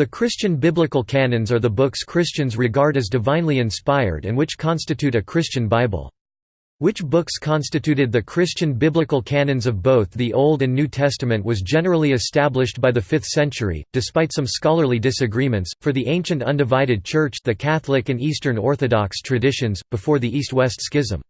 The Christian biblical canons are the books Christians regard as divinely inspired and which constitute a Christian Bible. Which books constituted the Christian biblical canons of both the Old and New Testament was generally established by the 5th century, despite some scholarly disagreements, for the ancient undivided Church the Catholic and Eastern Orthodox traditions, before the East-West Schism.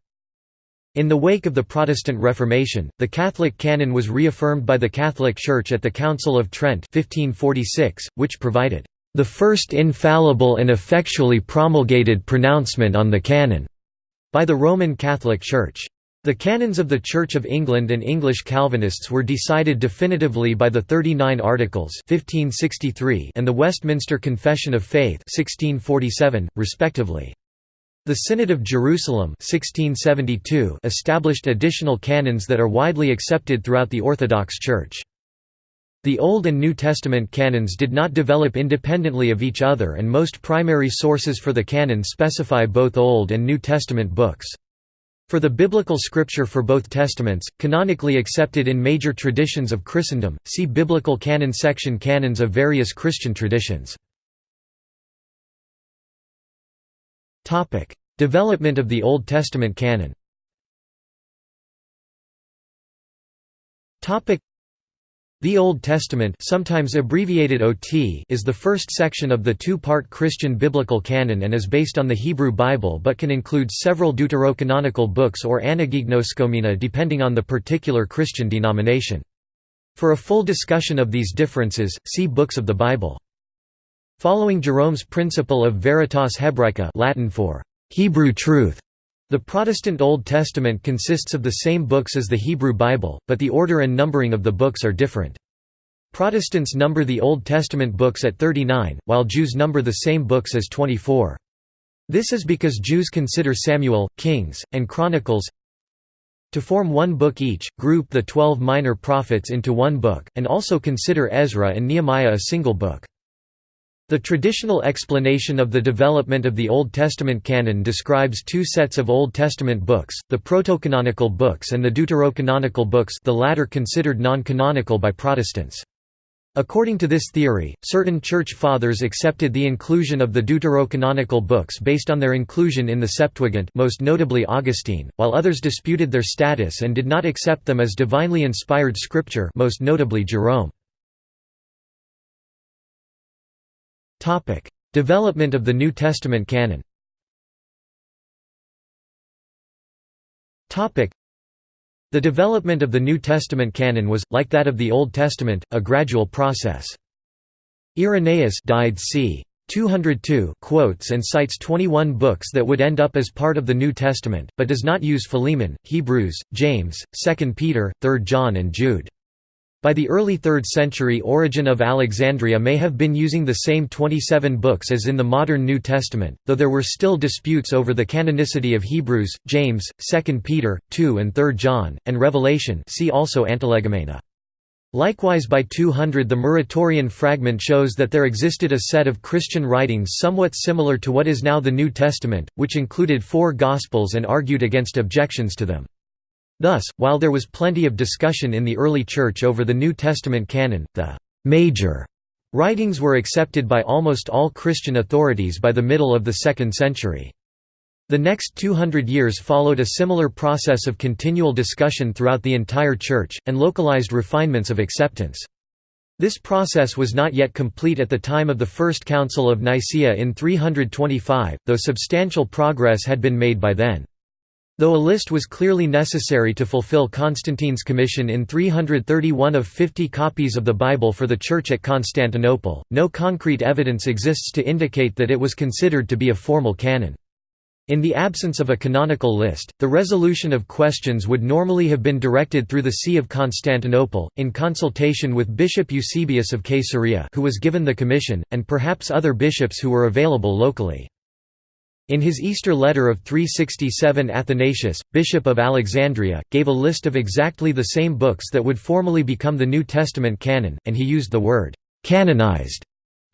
In the wake of the Protestant Reformation, the Catholic canon was reaffirmed by the Catholic Church at the Council of Trent 1546, which provided, "...the first infallible and effectually promulgated pronouncement on the canon." by the Roman Catholic Church. The canons of the Church of England and English Calvinists were decided definitively by the Thirty Nine Articles 1563 and the Westminster Confession of Faith 1647, respectively. The Synod of Jerusalem 1672 established additional canons that are widely accepted throughout the Orthodox Church. The Old and New Testament canons did not develop independently of each other and most primary sources for the canon specify both Old and New Testament books. For the biblical scripture for both testaments, canonically accepted in major traditions of Christendom, see Biblical canon section Canons of various Christian traditions. Development of the Old Testament canon Topic: the Old Testament sometimes abbreviated OT is the first section of the two-part Christian biblical canon and is based on the Hebrew Bible but can include several deuterocanonical books or anagignoskomena depending on the particular Christian denomination. For a full discussion of these differences, see Books of the Bible. Following Jerome's principle of veritas hebraica Latin for Hebrew truth, the Protestant Old Testament consists of the same books as the Hebrew Bible, but the order and numbering of the books are different. Protestants number the Old Testament books at 39, while Jews number the same books as 24. This is because Jews consider Samuel, Kings, and Chronicles to form one book each, group the twelve minor prophets into one book, and also consider Ezra and Nehemiah a single book. The traditional explanation of the development of the Old Testament canon describes two sets of Old Testament books, the protocanonical books and the deuterocanonical books the latter considered non-canonical by Protestants. According to this theory, certain Church Fathers accepted the inclusion of the deuterocanonical books based on their inclusion in the Septuagint most notably Augustine, while others disputed their status and did not accept them as divinely inspired scripture most notably Jerome. Topic: Development of the New Testament canon. Topic: The development of the New Testament canon was, like that of the Old Testament, a gradual process. Irenaeus died c. 202 quotes and cites 21 books that would end up as part of the New Testament, but does not use Philemon, Hebrews, James, 2 Peter, 3 John and Jude. By the early 3rd century Origen of Alexandria may have been using the same 27 books as in the modern New Testament, though there were still disputes over the canonicity of Hebrews, James, 2 Peter, 2 and 3 John, and Revelation see also Antilegomena. Likewise by 200 the Muratorian fragment shows that there existed a set of Christian writings somewhat similar to what is now the New Testament, which included four Gospels and argued against objections to them. Thus, while there was plenty of discussion in the early Church over the New Testament canon, the «major» writings were accepted by almost all Christian authorities by the middle of the 2nd century. The next 200 years followed a similar process of continual discussion throughout the entire Church, and localized refinements of acceptance. This process was not yet complete at the time of the First Council of Nicaea in 325, though substantial progress had been made by then. Though a list was clearly necessary to fulfill Constantine's commission in 331 of 50 copies of the Bible for the Church at Constantinople, no concrete evidence exists to indicate that it was considered to be a formal canon. In the absence of a canonical list, the resolution of questions would normally have been directed through the See of Constantinople, in consultation with Bishop Eusebius of Caesarea who was given the commission, and perhaps other bishops who were available locally. In his Easter letter of 367 Athanasius, Bishop of Alexandria, gave a list of exactly the same books that would formally become the New Testament canon, and he used the word «canonized»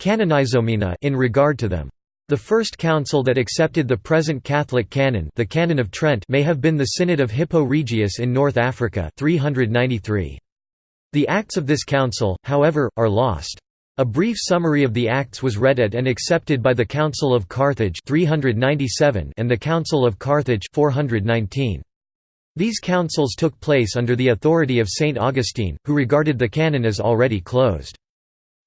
in regard to them. The first council that accepted the present Catholic canon the Canon of Trent may have been the Synod of Hippo Regius in North Africa 393. The acts of this council, however, are lost. A brief summary of the Acts was read at and accepted by the Council of Carthage 397 and the Council of Carthage 419. These councils took place under the authority of Saint Augustine, who regarded the canon as already closed.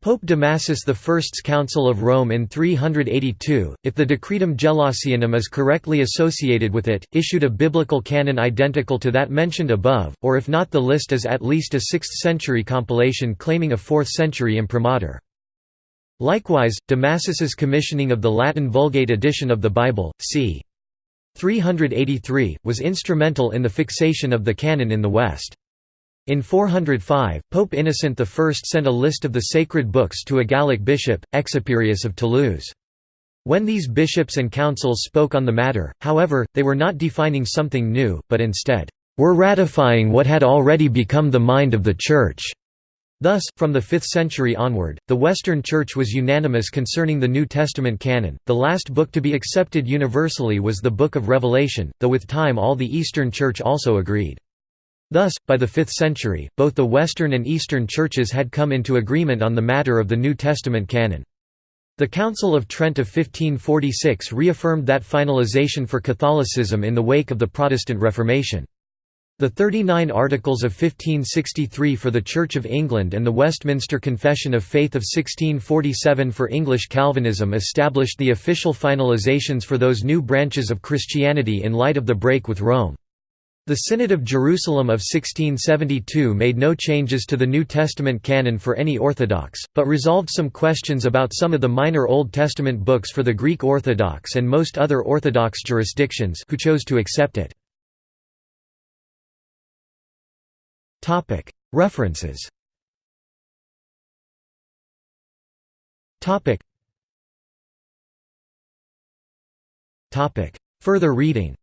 Pope Damasus I's Council of Rome in 382, if the Decretum Gelasianum is correctly associated with it, issued a biblical canon identical to that mentioned above, or if not the list is at least a 6th-century compilation claiming a 4th-century imprimatur. Likewise, Damasus's commissioning of the Latin Vulgate edition of the Bible, c. 383, was instrumental in the fixation of the canon in the West. In 405, Pope Innocent I sent a list of the sacred books to a Gallic bishop, Exuperius of Toulouse. When these bishops and councils spoke on the matter, however, they were not defining something new, but instead, were ratifying what had already become the mind of the Church. Thus, from the 5th century onward, the Western Church was unanimous concerning the New Testament canon. The last book to be accepted universally was the Book of Revelation, though with time all the Eastern Church also agreed. Thus, by the 5th century, both the Western and Eastern churches had come into agreement on the matter of the New Testament canon. The Council of Trent of 1546 reaffirmed that finalization for Catholicism in the wake of the Protestant Reformation. The Thirty-Nine Articles of 1563 for the Church of England and the Westminster Confession of Faith of 1647 for English Calvinism established the official finalizations for those new branches of Christianity in light of the break with Rome. The Synod of Jerusalem of 1672 made no changes to the New Testament canon for any Orthodox, but resolved some questions about some of the minor Old Testament books for the Greek Orthodox and most other Orthodox jurisdictions who chose to accept it. References Further reading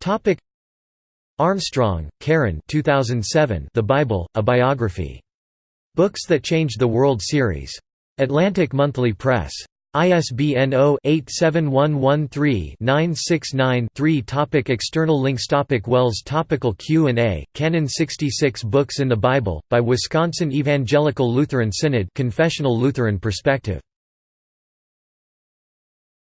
Topic. Armstrong, Karen 2007 The Bible, A Biography. Books That Changed the World series. Atlantic Monthly Press. ISBN 0-87113-969-3 Topic. External links Topic. WELS Topical Q&A, Canon 66 Books in the Bible, by Wisconsin Evangelical Lutheran Synod Confessional Lutheran Perspective